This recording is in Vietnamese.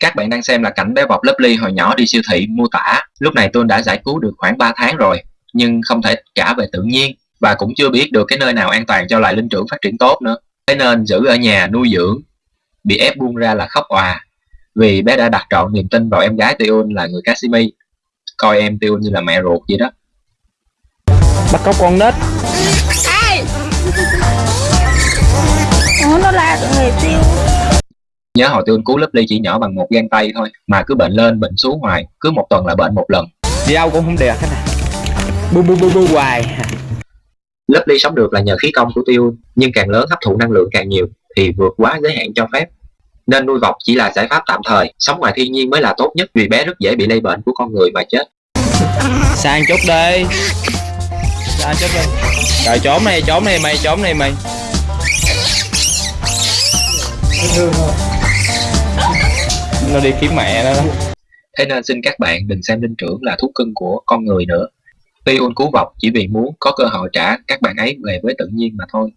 Các bạn đang xem là cảnh bé Bọc Lovely hồi nhỏ đi siêu thị mua tả. Lúc này tôi đã giải cứu được khoảng 3 tháng rồi, nhưng không thể trả về tự nhiên và cũng chưa biết được cái nơi nào an toàn cho loài linh trưởng phát triển tốt nữa. Thế nên giữ ở nhà nuôi dưỡng. Bị ép buông ra là khóc òa, vì bé đã đặt trọn niềm tin vào em gái Tiun là người Casimir. Coi em Tiun như là mẹ ruột vậy đó. bắt cóc con nết Ủa nó la tụi người tiêu Nhớ hồi Tiun cứu Lovely chỉ nhỏ bằng một gang tay thôi, mà cứ bệnh lên bệnh xuống hoài, cứ một tuần là bệnh một lần. đi đâu cũng không được hết à bu bu bu bu hoài. Lovely sống được là nhờ khí công của Tiun, nhưng càng lớn hấp thụ năng lượng càng nhiều thì vượt quá giới hạn cho phép. Nên nuôi vọc chỉ là giải pháp tạm thời, sống ngoài thiên nhiên mới là tốt nhất vì bé rất dễ bị lây bệnh của con người mà chết. sang chút đi. Sang chút đi. Rồi trốn này trốn này mày trốn này mày nó đi kiếm mẹ nó đó Thế nên xin các bạn đừng xem linh trưởng là thú cưng của con người nữa. Tiun cứu vọc chỉ vì muốn có cơ hội trả các bạn ấy về với tự nhiên mà thôi.